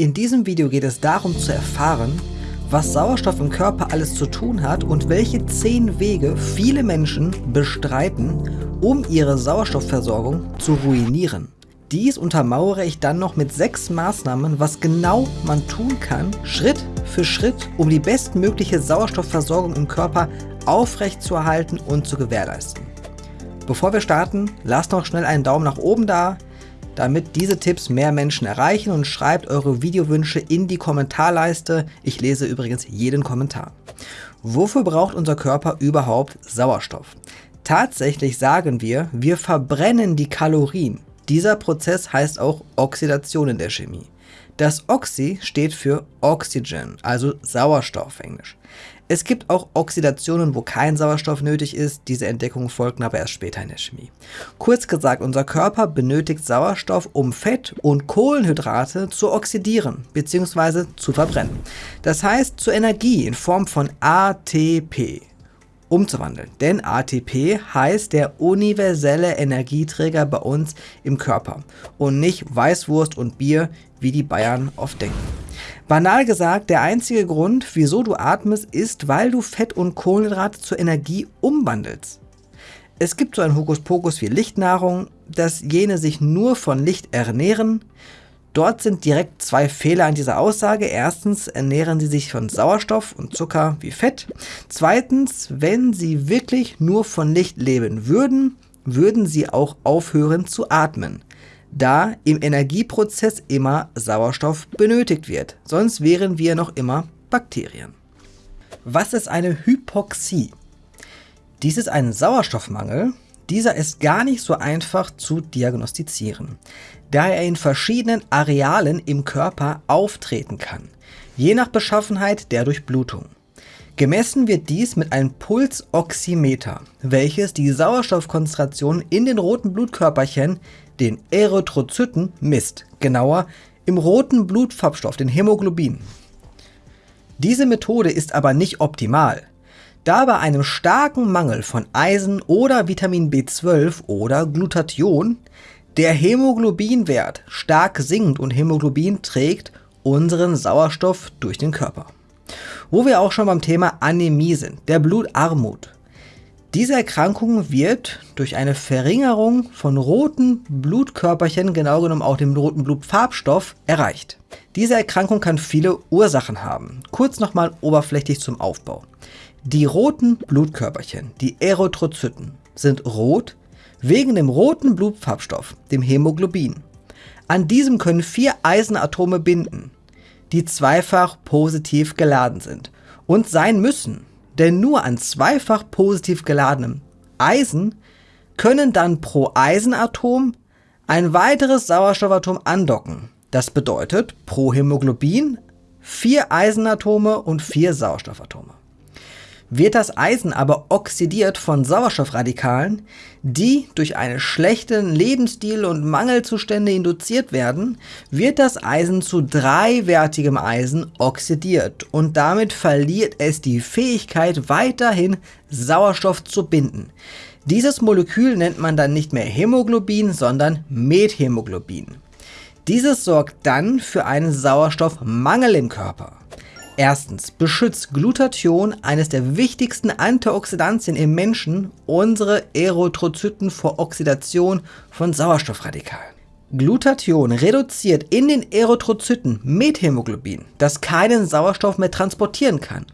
In diesem Video geht es darum zu erfahren, was Sauerstoff im Körper alles zu tun hat und welche 10 Wege viele Menschen bestreiten, um ihre Sauerstoffversorgung zu ruinieren. Dies untermauere ich dann noch mit 6 Maßnahmen, was genau man tun kann, Schritt für Schritt, um die bestmögliche Sauerstoffversorgung im Körper aufrechtzuerhalten und zu gewährleisten. Bevor wir starten, lasst noch schnell einen Daumen nach oben da, damit diese Tipps mehr Menschen erreichen und schreibt eure Videowünsche in die Kommentarleiste. Ich lese übrigens jeden Kommentar. Wofür braucht unser Körper überhaupt Sauerstoff? Tatsächlich sagen wir, wir verbrennen die Kalorien. Dieser Prozess heißt auch Oxidation in der Chemie. Das Oxy steht für Oxygen, also Sauerstoff englisch. Es gibt auch Oxidationen, wo kein Sauerstoff nötig ist, diese Entdeckungen folgten aber erst später in der Chemie. Kurz gesagt, unser Körper benötigt Sauerstoff, um Fett und Kohlenhydrate zu oxidieren bzw. zu verbrennen. Das heißt zu Energie in Form von ATP umzuwandeln. Denn ATP heißt der universelle Energieträger bei uns im Körper und nicht Weißwurst und Bier, wie die Bayern oft denken. Banal gesagt, der einzige Grund, wieso du atmest, ist, weil du Fett und Kohlenhydrate zur Energie umwandelst. Es gibt so ein Hokuspokus wie Lichtnahrung, dass jene sich nur von Licht ernähren. Dort sind direkt zwei Fehler an dieser Aussage. Erstens ernähren sie sich von Sauerstoff und Zucker wie Fett. Zweitens, wenn sie wirklich nur von Licht leben würden, würden sie auch aufhören zu atmen da im Energieprozess immer Sauerstoff benötigt wird, sonst wären wir noch immer Bakterien. Was ist eine Hypoxie? Dies ist ein Sauerstoffmangel, dieser ist gar nicht so einfach zu diagnostizieren, da er in verschiedenen Arealen im Körper auftreten kann, je nach Beschaffenheit der Durchblutung. Gemessen wird dies mit einem Pulsoximeter, welches die Sauerstoffkonzentration in den roten Blutkörperchen den Erythrozyten misst, genauer im roten Blutfarbstoff, den Hämoglobin. Diese Methode ist aber nicht optimal, da bei einem starken Mangel von Eisen oder Vitamin B12 oder Glutathion der Hämoglobinwert stark sinkt und Hämoglobin trägt unseren Sauerstoff durch den Körper. Wo wir auch schon beim Thema Anämie sind, der Blutarmut. Diese Erkrankung wird durch eine Verringerung von roten Blutkörperchen, genau genommen auch dem roten Blutfarbstoff, erreicht. Diese Erkrankung kann viele Ursachen haben. Kurz nochmal oberflächlich zum Aufbau. Die roten Blutkörperchen, die Erythrozyten, sind rot wegen dem roten Blutfarbstoff, dem Hämoglobin. An diesem können vier Eisenatome binden, die zweifach positiv geladen sind und sein müssen, denn nur an zweifach positiv geladenem Eisen können dann pro Eisenatom ein weiteres Sauerstoffatom andocken. Das bedeutet pro Hämoglobin vier Eisenatome und vier Sauerstoffatome. Wird das Eisen aber oxidiert von Sauerstoffradikalen, die durch einen schlechten Lebensstil und Mangelzustände induziert werden, wird das Eisen zu dreiwertigem Eisen oxidiert und damit verliert es die Fähigkeit weiterhin Sauerstoff zu binden. Dieses Molekül nennt man dann nicht mehr Hämoglobin, sondern Methämoglobin. Dieses sorgt dann für einen Sauerstoffmangel im Körper. Erstens beschützt Glutathion, eines der wichtigsten Antioxidantien im Menschen, unsere Erythrozyten vor Oxidation von Sauerstoffradikalen. Glutathion reduziert in den Erythrozyten Methämoglobin, das keinen Sauerstoff mehr transportieren kann,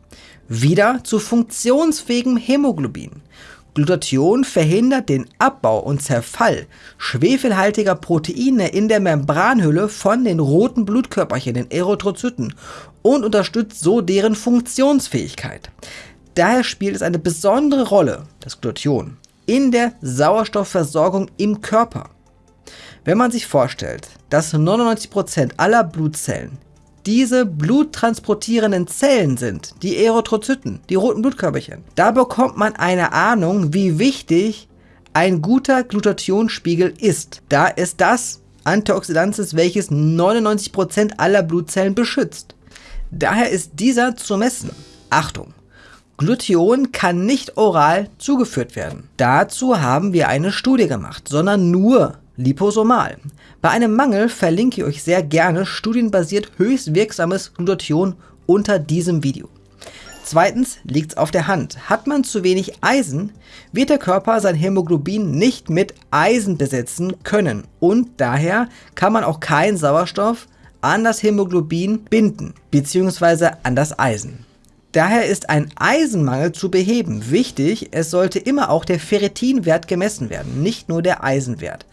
wieder zu funktionsfähigem Hämoglobin. Glutathion verhindert den Abbau und Zerfall schwefelhaltiger Proteine in der Membranhülle von den roten Blutkörperchen, den Erythrozyten, und unterstützt so deren Funktionsfähigkeit. Daher spielt es eine besondere Rolle, das Glutathion, in der Sauerstoffversorgung im Körper. Wenn man sich vorstellt, dass 99% aller Blutzellen diese bluttransportierenden Zellen sind, die Erythrozyten, die roten Blutkörperchen. Da bekommt man eine Ahnung, wie wichtig ein guter Glutathionspiegel ist, da es das Antioxidant ist, welches 99% aller Blutzellen beschützt. Daher ist dieser zu messen. Achtung! Glutathion kann nicht oral zugeführt werden. Dazu haben wir eine Studie gemacht, sondern nur liposomal. Bei einem Mangel verlinke ich euch sehr gerne studienbasiert höchst wirksames Glutathion unter diesem Video. Zweitens liegt es auf der Hand. Hat man zu wenig Eisen, wird der Körper sein Hämoglobin nicht mit Eisen besetzen können und daher kann man auch keinen Sauerstoff an das Hämoglobin binden bzw. an das Eisen. Daher ist ein Eisenmangel zu beheben. Wichtig, es sollte immer auch der Ferritinwert gemessen werden, nicht nur der Eisenwert.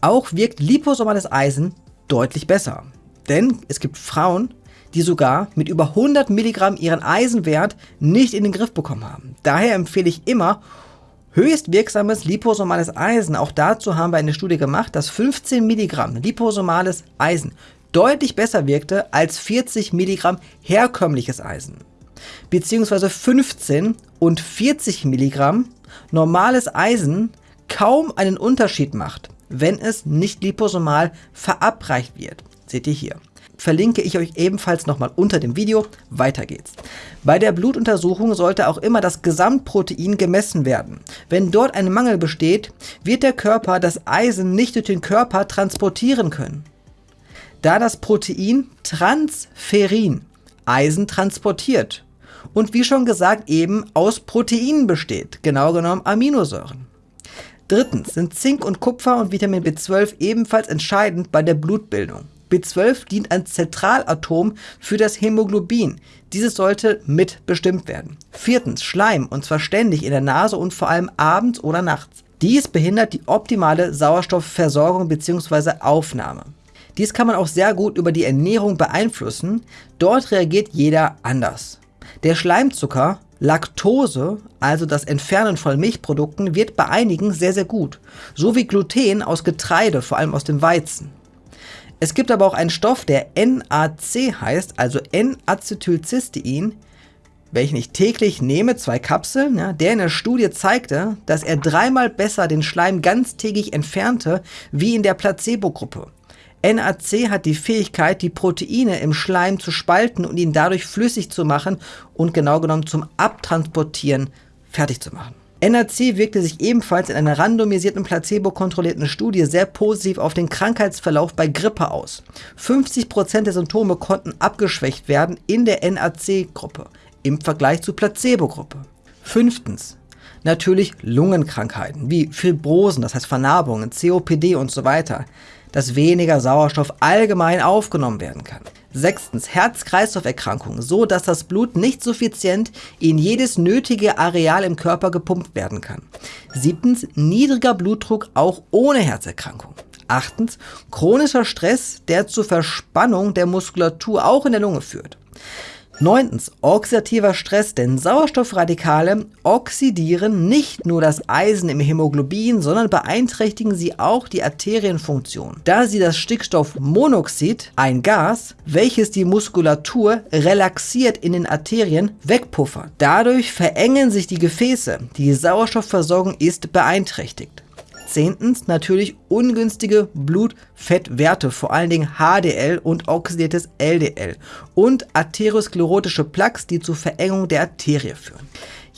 Auch wirkt liposomales Eisen deutlich besser. Denn es gibt Frauen, die sogar mit über 100 Milligramm ihren Eisenwert nicht in den Griff bekommen haben. Daher empfehle ich immer höchst wirksames liposomales Eisen. Auch dazu haben wir eine Studie gemacht, dass 15 Milligramm liposomales Eisen deutlich besser wirkte als 40 Milligramm herkömmliches Eisen. Beziehungsweise 15 und 40 Milligramm normales Eisen kaum einen Unterschied macht, wenn es nicht liposomal verabreicht wird. Seht ihr hier verlinke ich euch ebenfalls nochmal unter dem Video. Weiter geht's. Bei der Blutuntersuchung sollte auch immer das Gesamtprotein gemessen werden. Wenn dort ein Mangel besteht, wird der Körper das Eisen nicht durch den Körper transportieren können. Da das Protein Transferin Eisen transportiert und wie schon gesagt eben aus Proteinen besteht, genau genommen Aminosäuren. Drittens sind Zink und Kupfer und Vitamin B12 ebenfalls entscheidend bei der Blutbildung. B12 dient als Zentralatom für das Hämoglobin. Dieses sollte mitbestimmt werden. Viertens, Schleim, und zwar ständig in der Nase und vor allem abends oder nachts. Dies behindert die optimale Sauerstoffversorgung bzw. Aufnahme. Dies kann man auch sehr gut über die Ernährung beeinflussen. Dort reagiert jeder anders. Der Schleimzucker, Laktose, also das Entfernen von Milchprodukten, wird bei einigen sehr, sehr gut. So wie Gluten aus Getreide, vor allem aus dem Weizen. Es gibt aber auch einen Stoff, der NAC heißt, also N-Acetylcystein, welchen ich täglich nehme, zwei Kapseln, ja, der in der Studie zeigte, dass er dreimal besser den Schleim ganztägig entfernte, wie in der Placebo-Gruppe. NAC hat die Fähigkeit, die Proteine im Schleim zu spalten und ihn dadurch flüssig zu machen und genau genommen zum Abtransportieren fertig zu machen. NAC wirkte sich ebenfalls in einer randomisierten placebo-kontrollierten Studie sehr positiv auf den Krankheitsverlauf bei Grippe aus. 50% der Symptome konnten abgeschwächt werden in der NAC-Gruppe im Vergleich zur Placebo-Gruppe. Fünftens. Natürlich Lungenkrankheiten wie Fibrosen, das heißt Vernarbungen, COPD und so weiter, dass weniger Sauerstoff allgemein aufgenommen werden kann. Sechstens, Herz-Kreislauf-Erkrankungen, so dass das Blut nicht suffizient in jedes nötige Areal im Körper gepumpt werden kann. Siebtens, niedriger Blutdruck auch ohne Herzerkrankung. Achtens, chronischer Stress, der zur Verspannung der Muskulatur auch in der Lunge führt. Neuntens, oxidativer Stress, denn Sauerstoffradikale oxidieren nicht nur das Eisen im Hämoglobin, sondern beeinträchtigen sie auch die Arterienfunktion, da sie das Stickstoffmonoxid, ein Gas, welches die Muskulatur relaxiert in den Arterien, wegpuffert. Dadurch verengen sich die Gefäße, die Sauerstoffversorgung ist beeinträchtigt. Zehntens natürlich ungünstige Blutfettwerte, vor allen Dingen HDL und oxidiertes LDL und arteriosklerotische Plaques, die zur Verengung der Arterie führen.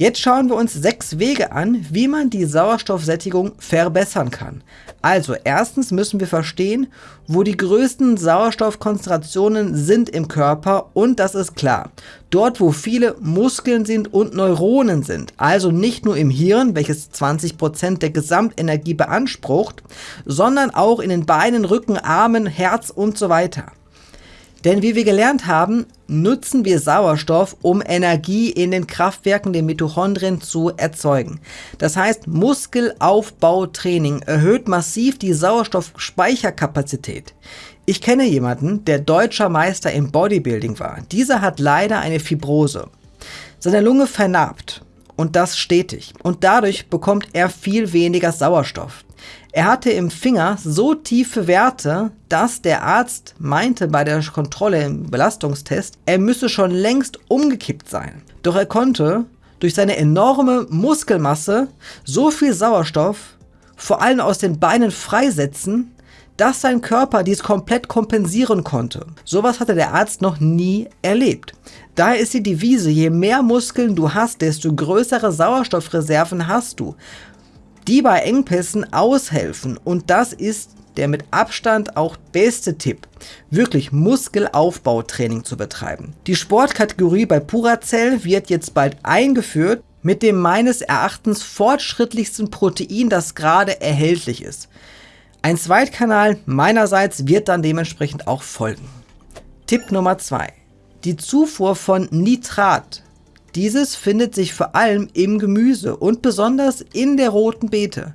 Jetzt schauen wir uns sechs Wege an, wie man die Sauerstoffsättigung verbessern kann. Also erstens müssen wir verstehen, wo die größten Sauerstoffkonzentrationen sind im Körper und das ist klar. Dort, wo viele Muskeln sind und Neuronen sind, also nicht nur im Hirn, welches 20% der Gesamtenergie beansprucht, sondern auch in den Beinen, Rücken, Armen, Herz und so weiter. Denn wie wir gelernt haben, nutzen wir Sauerstoff, um Energie in den Kraftwerken der Mitochondrien zu erzeugen. Das heißt, Muskelaufbautraining erhöht massiv die Sauerstoffspeicherkapazität. Ich kenne jemanden, der deutscher Meister im Bodybuilding war. Dieser hat leider eine Fibrose. Seine Lunge vernarbt und das stetig und dadurch bekommt er viel weniger Sauerstoff. Er hatte im Finger so tiefe Werte, dass der Arzt meinte bei der Kontrolle im Belastungstest, er müsse schon längst umgekippt sein. Doch er konnte durch seine enorme Muskelmasse so viel Sauerstoff, vor allem aus den Beinen freisetzen, dass sein Körper dies komplett kompensieren konnte. Sowas hatte der Arzt noch nie erlebt. Daher ist die Devise, je mehr Muskeln du hast, desto größere Sauerstoffreserven hast du die bei Engpässen aushelfen. Und das ist der mit Abstand auch beste Tipp, wirklich Muskelaufbautraining zu betreiben. Die Sportkategorie bei Puracell wird jetzt bald eingeführt mit dem meines Erachtens fortschrittlichsten Protein, das gerade erhältlich ist. Ein Zweitkanal meinerseits wird dann dementsprechend auch folgen. Tipp Nummer 2. Die Zufuhr von Nitrat. Dieses findet sich vor allem im Gemüse und besonders in der roten Beete.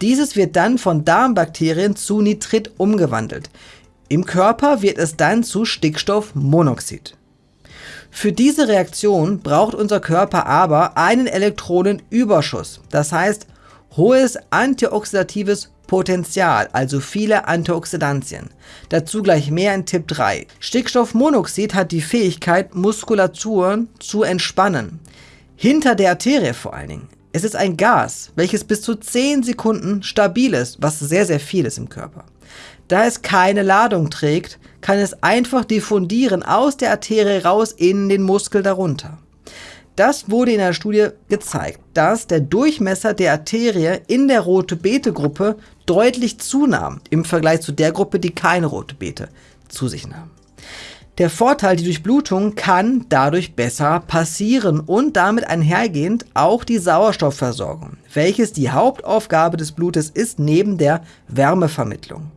Dieses wird dann von Darmbakterien zu Nitrit umgewandelt. Im Körper wird es dann zu Stickstoffmonoxid. Für diese Reaktion braucht unser Körper aber einen Elektronenüberschuss, das heißt hohes antioxidatives Potenzial, also viele Antioxidantien. Dazu gleich mehr in Tipp 3. Stickstoffmonoxid hat die Fähigkeit, Muskulaturen zu entspannen. Hinter der Arterie vor allen Dingen. Es ist ein Gas, welches bis zu 10 Sekunden stabil ist, was sehr, sehr viel ist im Körper. Da es keine Ladung trägt, kann es einfach diffundieren aus der Arterie raus in den Muskel darunter. Das wurde in einer Studie gezeigt, dass der Durchmesser der Arterie in der rote Beete Gruppe deutlich zunahm im Vergleich zu der Gruppe, die keine rote Beete zu sich nahm. Der Vorteil, die Durchblutung kann dadurch besser passieren und damit einhergehend auch die Sauerstoffversorgung, welches die Hauptaufgabe des Blutes ist neben der Wärmevermittlung.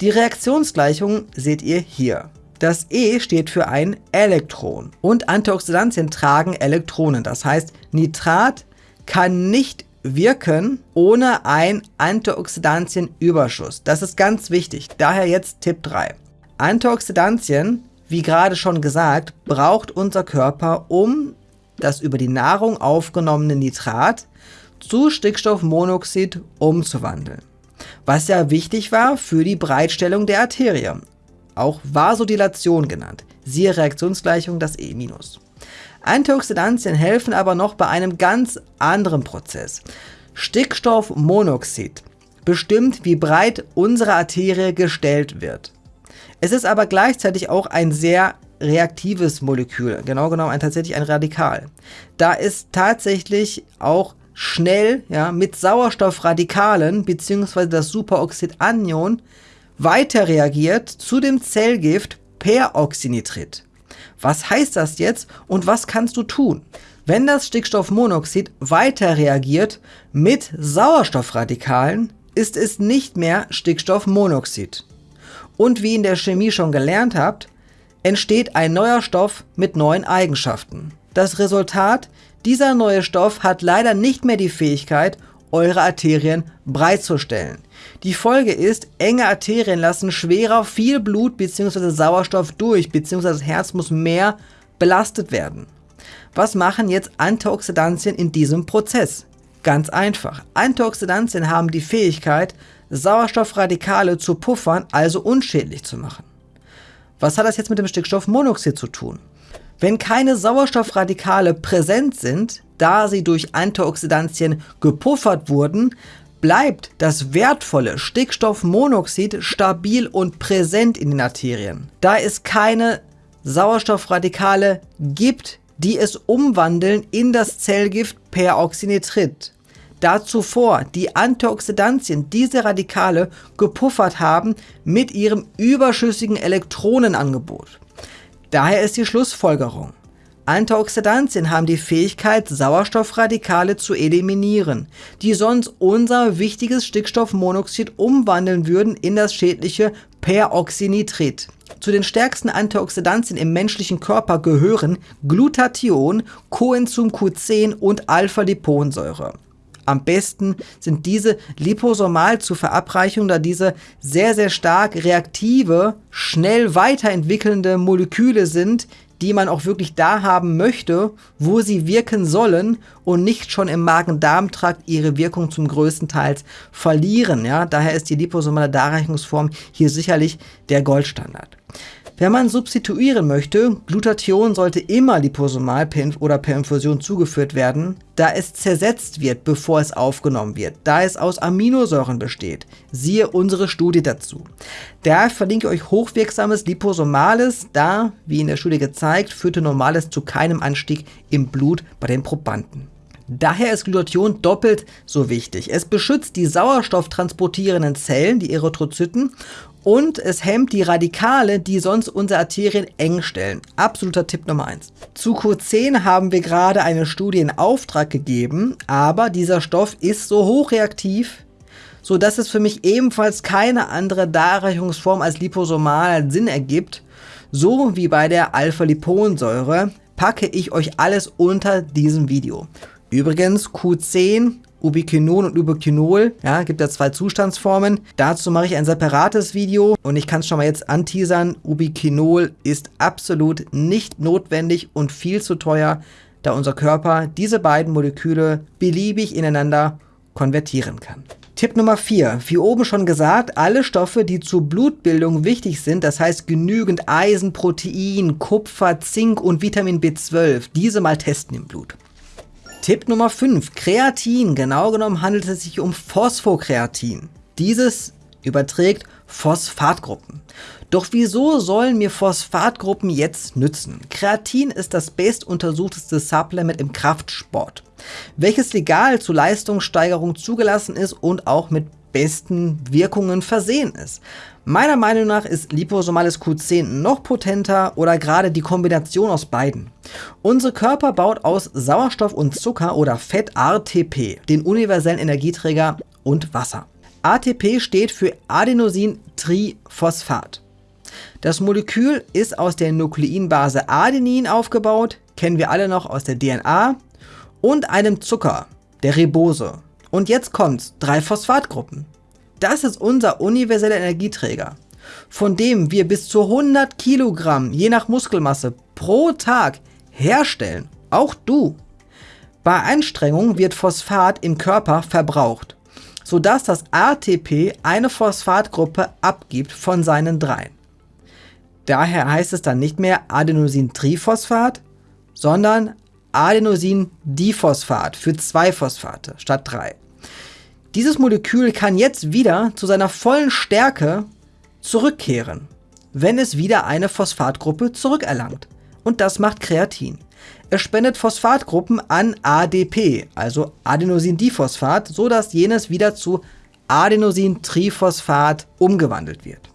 Die Reaktionsgleichung seht ihr hier. Das E steht für ein Elektron und Antioxidantien tragen Elektronen. Das heißt, Nitrat kann nicht wirken ohne ein Antioxidantienüberschuss. Das ist ganz wichtig. Daher jetzt Tipp 3. Antioxidantien wie gerade schon gesagt, braucht unser Körper, um das über die Nahrung aufgenommene Nitrat zu Stickstoffmonoxid umzuwandeln. Was ja wichtig war für die Breitstellung der Arterie, auch Vasodilation genannt, siehe Reaktionsgleichung das E-. Antioxidantien helfen aber noch bei einem ganz anderen Prozess. Stickstoffmonoxid bestimmt, wie breit unsere Arterie gestellt wird. Es ist aber gleichzeitig auch ein sehr reaktives Molekül, genau genommen ein, tatsächlich ein Radikal. Da es tatsächlich auch schnell ja, mit Sauerstoffradikalen bzw. das Superoxidanion weiter reagiert zu dem Zellgift Peroxynitrit. Was heißt das jetzt und was kannst du tun? Wenn das Stickstoffmonoxid weiter reagiert mit Sauerstoffradikalen, ist es nicht mehr Stickstoffmonoxid. Und wie in der Chemie schon gelernt habt, entsteht ein neuer Stoff mit neuen Eigenschaften. Das Resultat, dieser neue Stoff hat leider nicht mehr die Fähigkeit, eure Arterien breitzustellen. Die Folge ist, enge Arterien lassen schwerer viel Blut bzw. Sauerstoff durch, bzw. das Herz muss mehr belastet werden. Was machen jetzt Antioxidantien in diesem Prozess? Ganz einfach. Antioxidantien haben die Fähigkeit, Sauerstoffradikale zu puffern, also unschädlich zu machen. Was hat das jetzt mit dem Stickstoffmonoxid zu tun? Wenn keine Sauerstoffradikale präsent sind, da sie durch Antioxidantien gepuffert wurden, bleibt das wertvolle Stickstoffmonoxid stabil und präsent in den Arterien. Da es keine Sauerstoffradikale gibt, die es umwandeln in das Zellgift Peroxynitrit da zuvor die Antioxidantien diese Radikale gepuffert haben mit ihrem überschüssigen Elektronenangebot. Daher ist die Schlussfolgerung. Antioxidantien haben die Fähigkeit, Sauerstoffradikale zu eliminieren, die sonst unser wichtiges Stickstoffmonoxid umwandeln würden in das schädliche Peroxynitrit. Zu den stärksten Antioxidantien im menschlichen Körper gehören Glutathion, Coenzym Q10 und Alpha-Liponsäure. Am besten sind diese liposomal zu verabreichen, da diese sehr, sehr stark reaktive, schnell weiterentwickelnde Moleküle sind, die man auch wirklich da haben möchte, wo sie wirken sollen und nicht schon im Magen-Darm-Trakt ihre Wirkung zum größten Teil verlieren. Ja? Daher ist die liposomale Darreichungsform hier sicherlich der Goldstandard. Wenn man substituieren möchte, Glutathion sollte immer liposomal oder per Infusion zugeführt werden, da es zersetzt wird, bevor es aufgenommen wird, da es aus Aminosäuren besteht. Siehe unsere Studie dazu. Da verlinke ich euch hochwirksames Liposomales, da, wie in der Studie gezeigt, führte Normales zu keinem Anstieg im Blut bei den Probanden. Daher ist Glutathion doppelt so wichtig. Es beschützt die sauerstofftransportierenden Zellen, die Erythrozyten, und es hemmt die Radikale, die sonst unsere Arterien eng stellen. Absoluter Tipp Nummer 1. Zu Q10 haben wir gerade eine Studie in Auftrag gegeben, aber dieser Stoff ist so hochreaktiv, so dass es für mich ebenfalls keine andere Darreichungsform als liposomal Sinn ergibt, so wie bei der Alpha-Liponsäure, packe ich euch alles unter diesem Video. Übrigens, Q10, Ubiquinol und Ubiquinol, ja, gibt ja zwei Zustandsformen. Dazu mache ich ein separates Video und ich kann es schon mal jetzt anteasern. Ubiquinol ist absolut nicht notwendig und viel zu teuer, da unser Körper diese beiden Moleküle beliebig ineinander konvertieren kann. Tipp Nummer 4. Wie oben schon gesagt, alle Stoffe, die zur Blutbildung wichtig sind, das heißt genügend Eisen, Protein, Kupfer, Zink und Vitamin B12, diese mal testen im Blut. Tipp Nummer 5. Kreatin. Genau genommen handelt es sich um Phosphokreatin. Dieses überträgt Phosphatgruppen. Doch wieso sollen mir Phosphatgruppen jetzt nützen? Kreatin ist das bestuntersuchteste Supplement im Kraftsport welches legal zur Leistungssteigerung zugelassen ist und auch mit besten Wirkungen versehen ist. Meiner Meinung nach ist liposomales Q10 noch potenter oder gerade die Kombination aus beiden. Unser Körper baut aus Sauerstoff und Zucker oder Fett ATP, den universellen Energieträger und Wasser. ATP steht für Adenosintriphosphat. Das Molekül ist aus der Nukleinbase Adenin aufgebaut, kennen wir alle noch aus der DNA und einem Zucker, der Ribose. Und jetzt kommt's, drei Phosphatgruppen. Das ist unser universeller Energieträger, von dem wir bis zu 100 Kilogramm, je nach Muskelmasse, pro Tag herstellen. Auch du. Bei Anstrengung wird Phosphat im Körper verbraucht, sodass das ATP eine Phosphatgruppe abgibt von seinen dreien. Daher heißt es dann nicht mehr Adenosintriphosphat, sondern Adenosindiphosphat für zwei Phosphate statt drei. Dieses Molekül kann jetzt wieder zu seiner vollen Stärke zurückkehren, wenn es wieder eine Phosphatgruppe zurückerlangt. Und das macht Kreatin. Es spendet Phosphatgruppen an ADP, also Adenosindiphosphat, so dass jenes wieder zu Adenosintriphosphat umgewandelt wird.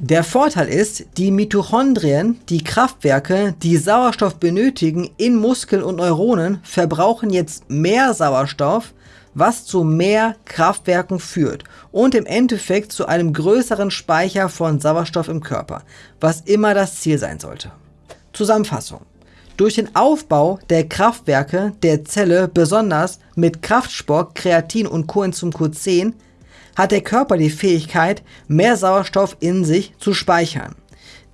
Der Vorteil ist, die Mitochondrien, die Kraftwerke, die Sauerstoff benötigen in Muskeln und Neuronen, verbrauchen jetzt mehr Sauerstoff, was zu mehr Kraftwerken führt und im Endeffekt zu einem größeren Speicher von Sauerstoff im Körper, was immer das Ziel sein sollte. Zusammenfassung. Durch den Aufbau der Kraftwerke der Zelle, besonders mit Kraftsport, Kreatin und Coenzym Q10, hat der Körper die Fähigkeit, mehr Sauerstoff in sich zu speichern.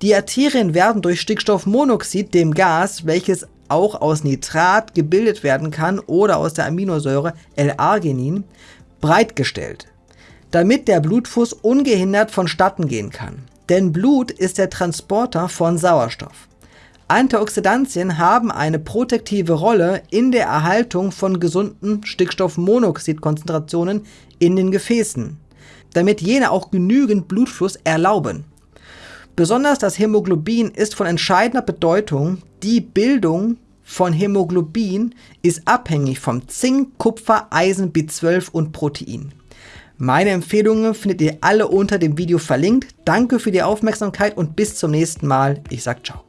Die Arterien werden durch Stickstoffmonoxid, dem Gas, welches auch aus Nitrat gebildet werden kann oder aus der Aminosäure L-Arginin, breitgestellt, damit der Blutfuß ungehindert vonstatten gehen kann. Denn Blut ist der Transporter von Sauerstoff. Antioxidantien haben eine protektive Rolle in der Erhaltung von gesunden Stickstoffmonoxidkonzentrationen in den Gefäßen, damit jene auch genügend Blutfluss erlauben. Besonders das Hämoglobin ist von entscheidender Bedeutung. Die Bildung von Hämoglobin ist abhängig vom Zink, Kupfer, Eisen, B12 und Protein. Meine Empfehlungen findet ihr alle unter dem Video verlinkt. Danke für die Aufmerksamkeit und bis zum nächsten Mal. Ich sag ciao.